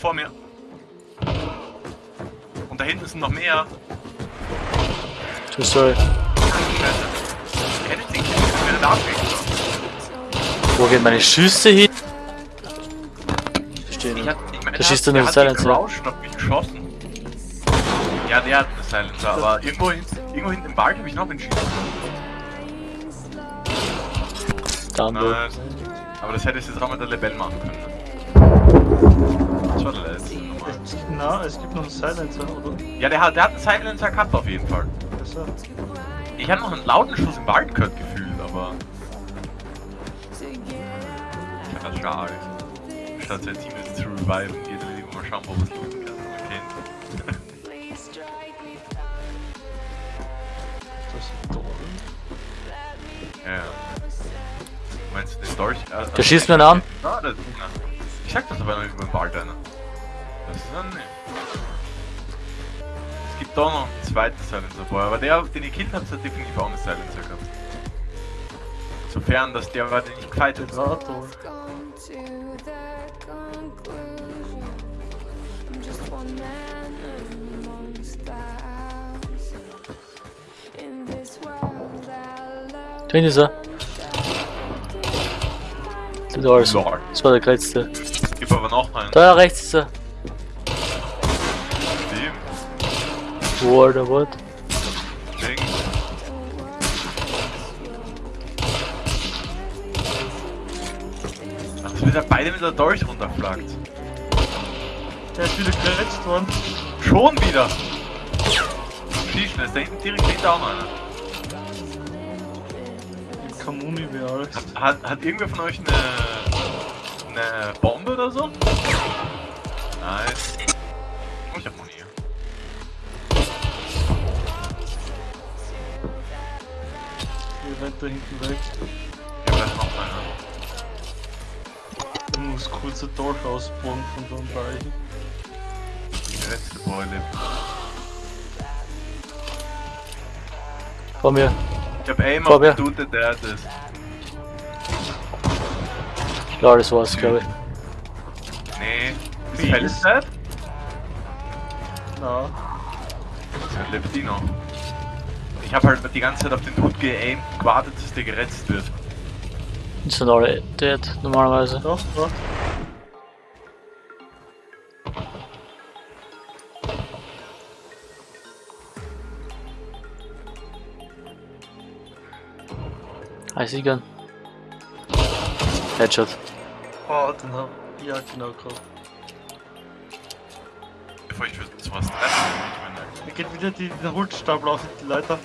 vor mir. Und da hinten sind noch mehr. Too sorry. Den. Wo gehen meine Schüsse hin? Verstehe Ich nicht. Da schießt der nur hat Silencer. mich geschossen. Ja, der hat einen Silencer, aber irgendwo, irgendwo hinten im Wald habe ich noch einen Schießen. Low. Nice. Aber das hätte ich jetzt auch mit der Lebel machen können. Das war der letzte. Nummer. Na, es gibt noch einen Silencer, oder? Ja, der hat, der hat einen Silencer gehabt auf jeden Fall. Ich habe noch einen lauten Schuss im Wald gehört gefühlt, aber. Ja, schade. Statt sein Team jetzt zu reviven, geht er lieber mal schauen, wo was looten kann. Man kennt. das ist toll. Ja. Meinst du den Dolch? Äh, Der schießt mir an. Das. Ich sag das aber noch über den Wald einer. Es gibt da noch einen zweiten Silencer vorher, aber der, den ich killt habe, hat definitiv auch einen Silencer gehabt. Sofern, dass der war, den ich gefightet habe. Twin ist er. Das. Das war der letzte. Gib aber noch einen. Da rechts ist er. Alter, what? Ding. Ach, das wird ja beide mit der Dolch runterflaggt. Der ist wieder geretzt worden. Schon wieder! Schießen, ist da hinten direkt hinter auch noch einer. Die Kamuni wie Alex. Hat, hat irgendwer von euch eine, eine Bombe oder so? Nice. Da hinten weg. Ja, da ist noch einer. Ich muss kurz ein Dolch ausbauen von so einem Bereich. Der letzte lebt. Vor mir. Ich hab den Dude, der hat das. Ja, das war's, glaube ich. Nee. Ist Wie Feldzeit? Na, Dann lebt die noch. Ich hab halt die ganze Zeit auf den Dude geaimt, gewartet, dass der geretzt wird. Die sind alle dead, normalerweise. doch, warte. Heiß Gun. Headshot. Oh, den hab ja genau gehabt. Bevor ich sowas treffe, ich meine, Er geht wieder die, den Holzstapel auf die Leiter.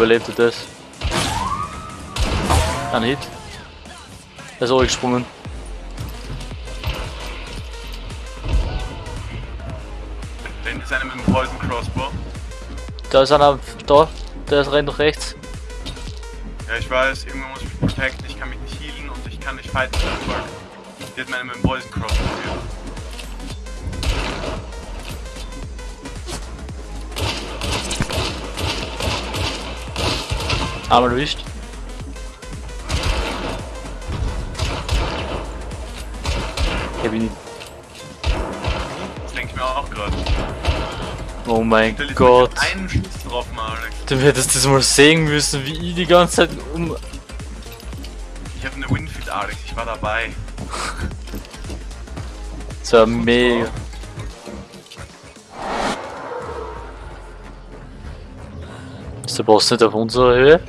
Überlebte das. Ein Hit. Er ist auch gesprungen. wenn ist einer mit dem Poison Crossbow. Da ist einer da. Der rennt nach rechts. Ja, ich weiß, irgendwann muss ich mich protecten, ich kann mich nicht healen und ich kann nicht fighten. Die hat mir einen mit dem Poison Crossbow gegeben. Einmal erwischt. Ich hab ihn. Das denke ich mir auch gerade. Oh mein dir Gott. hab einen Schuss drauf, Alex. Du hättest das mal sehen müssen, wie ich die ganze Zeit um. Ich habe eine Winfield, Alex, ich war dabei. Das war mega. Ist der Boss nicht auf unserer Höhe?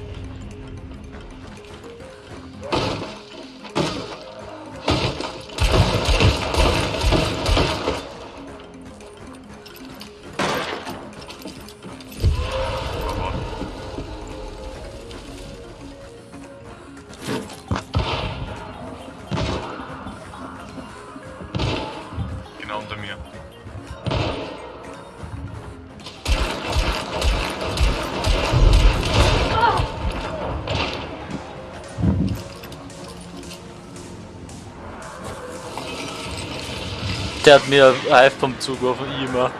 Der hat mir Eif vom Zug zugeworfen, immer.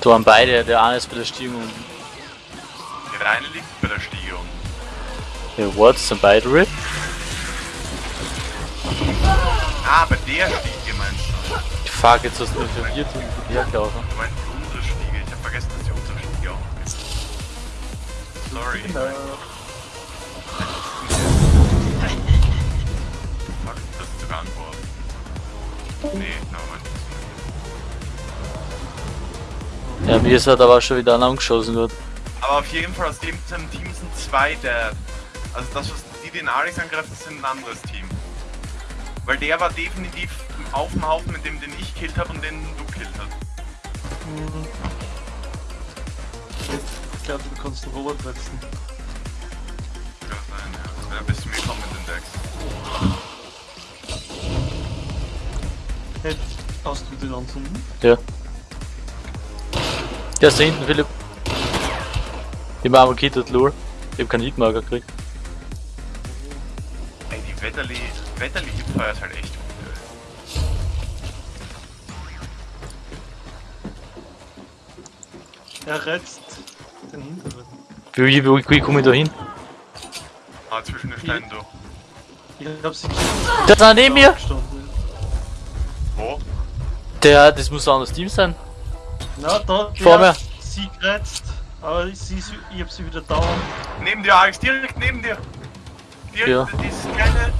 Da waren beide, der eine ist bei der Stiegung. Der eine liegt bei der Stiegung. Der Wards sind beide RIP. Ah, bei der Stiege meinst du? Fuck, jetzt hast du mich verwirrt und ich bin. Du meinst die unsere Stiege, ich hab vergessen, dass die unsere Stiege auch ist. Sorry. Hello. Ja, mir ist halt aber schon wieder einer angeschossen wird. Aber auf jeden Fall aus dem Team sind zwei der. Also das, was die den Aris angreifen, das sind ein anderes Team. Weil der war definitiv auf dem Haufen, mit dem den ich killt habe und den du killt hast. Mhm. Ich glaube, du kannst den Robert setzen. Kann sein, ja. Das wäre ein bisschen willkommen mit den Decks. Hey, hast du den anzünden? Ja. Der ist da hinten, Philipp. Ich mach Kittet Lure. Ich hab keinen Hitmarker gekriegt. Ey, die Wetterli, Wetterli Hipfire ist halt echt gut. ey. Er retzt den hinteren. Wie, wie, wie, wie komme ich da hin? Ah, zwischen den Steinen durch. Ich hab sie Der ist da neben mir! gestanden. Wo? Der, das muss ein anderes Team sein. Na, da, Vor mir. sie kratzt, aber sie, ist- ich hab sie wieder down. Neben dir, Alex, direkt neben dir. Direkt, Ja. dieses kleine,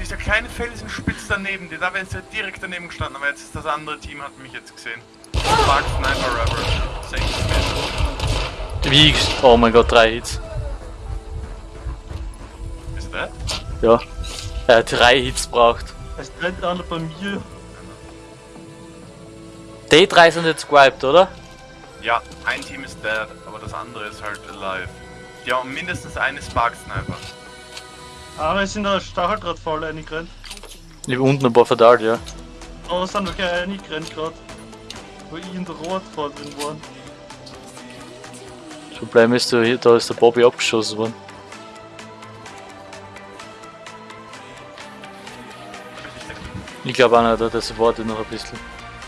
dieser kleine Felsenspitz daneben dir, da wäre jetzt direkt daneben gestanden, aber jetzt ist das andere Team, hat mich jetzt gesehen. Spark Sniper Spin. Wie? Oh mein Gott, drei Hits. Ist der? Ja. Er hat drei Hits braucht. Es rennt einer bei mir. Die drei sind jetzt gewiped, oder? Ja, ein Team ist dead, aber das andere ist halt alive. Die haben mindestens eine Spark Sniper. Aber es sind in der Stacheldrahtfalle reingerannt. Ich hab unten ein paar verdammt, ja. Aber es sind welche reingerannt gerade. Wo ich in der Rotfalle drin war. Das Problem ist, da hier- da ist der Bobby abgeschossen worden. Ich glaube auch nicht, das wartet noch ein bisschen.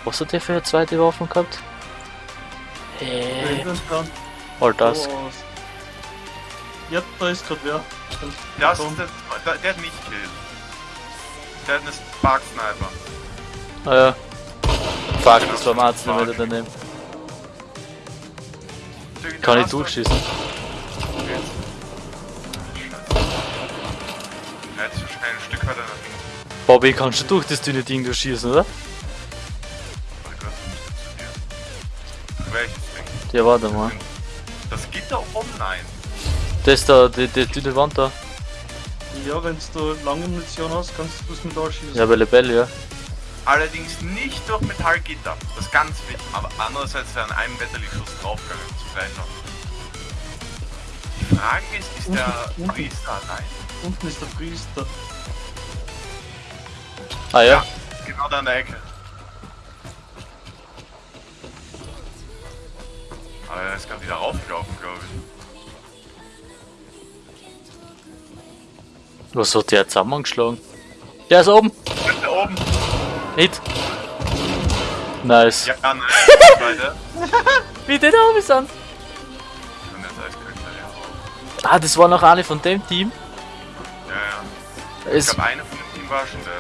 Was hat der für eine zweite Waffe gehabt? Hey, dann. all das. Aus. Ja, da ist gerade wer. Das dumm. ist der, der, der hat mich gekillt. Der hat eine Spark Sniper. Ah ja. Fuck, das war am Arzt nicht wieder daneben. Kann ich durchschießen? Okay. Scheiße. Ja, jetzt wahrscheinlich ein Stück weiter nach hinten. Bobby, kannst du durch das dünne Ding durchschießen, oder? Ja, warte mal. Das Gitter oben? Nein. Das da, die, die dünne Wand da. Ja, wenn du lange Munition hast, kannst du das mit schießen. Ja, bei Lebel, ja. Allerdings nicht durch Metallgitter. Das ist ganz wichtig. Aber andererseits wäre an einem Wetterlichschuss draufgegangen zu noch. Die Frage ist, ist der Unten, unten. Priester allein? Unten ist der Priester. Ah ja? Genau da an der Ecke. Aber er ist gerade wieder raufgelaufen, glaube ich. Was hat der zusammengeschlagen? Der ist oben! Da oben! Hit! Nice. Ja, nein, weiter. Wie die da oben sind! Ah, das war noch eine von dem Team. Ja, ja. Ich glaube, einer von dem Team war schon der.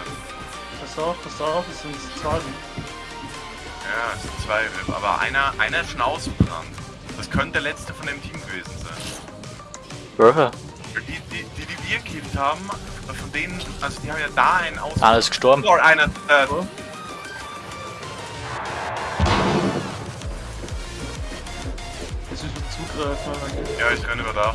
Pass auf, pass auf, es sind zwei. Ja, es sind zwei RIP, aber einer, einer ist schon ausgebrannt. Das könnte der letzte von dem Team gewesen sein. Die, die, die, die wir gekillt haben, von denen, also die haben ja da einen aus. Einer ist gestorben. Oh, einer, äh, Es ist ein Zugreifen. eigentlich. ja, ich renne über da.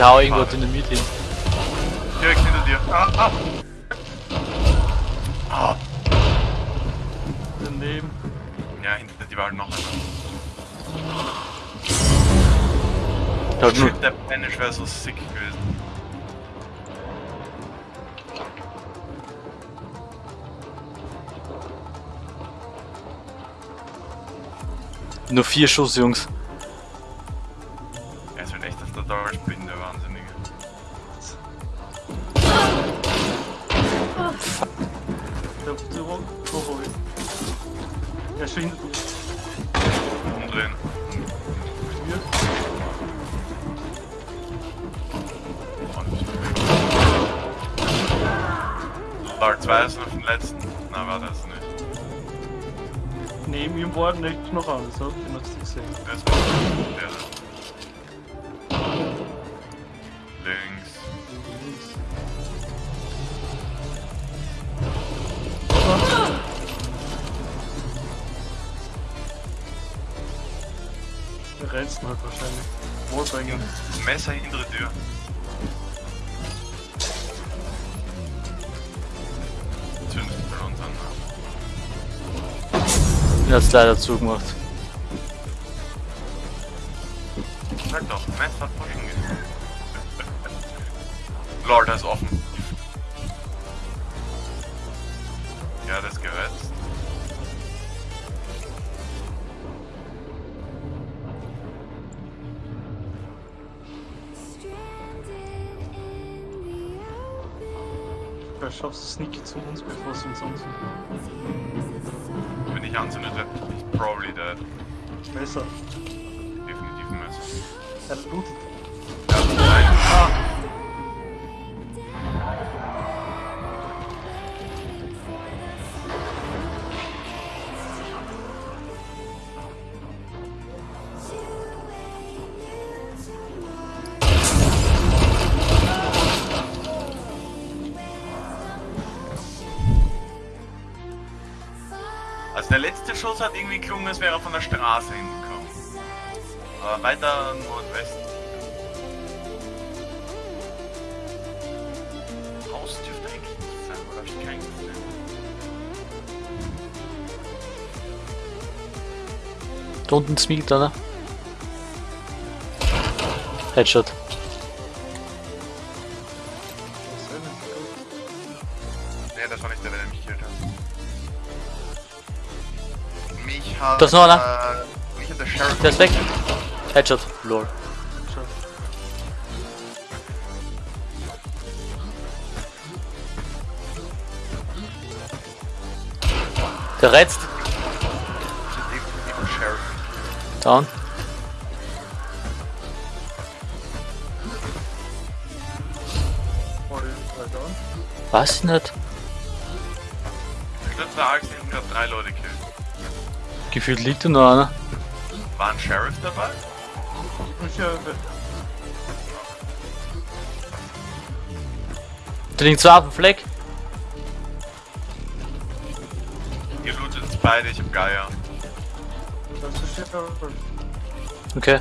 Ich hau irgendwo Dynamit hin. Direkt hinter dir. Ah, ah. ah. Daneben. Ja, hinter dir war noch einer. Shit, der Panish wäre so sick gewesen. Nur vier Schuss, Jungs. Der, Er ist schon hinter dir. Umdrehen. Hier. Und Lord 2 ist noch den letzten. Na, war das nicht. Neben ihm war nicht noch anders, hab ich noch nicht gesehen. Das war der. da. Links. Der rennst halt wahrscheinlich. Wallbanger. Messer hintere Tür. Zündet bei uns an. Er hat's leider zugemacht. Sag doch, Messer geht. Lord, er ist offen. Schaffst sneaky zu uns, bevor sie uns anzünden. Wenn ich anzündet, werde ich probably dead. Messer. Definitiv ein Messer. Er lootet. Der letzte Schuss hat irgendwie gelungen, als wäre er von der Straße hingekommen. Aber weiter Nordwesten. Haus dürfte eigentlich nicht sein, oder hab ich keinen gesehen? Da unten smiegt einer. Headshot. Da ist noch einer. Der ist weg. Headshot. Lol. Der reizt. Down. Was nicht? Ich der Alex hinten gerade drei Leute killt. Gefühlt liegt da noch einer. War ein Sheriff dabei? Ich, Da liegen zwei auf dem Fleck. Ihr lootet jetzt beide, ich hab Geier. das ist ja. Okay.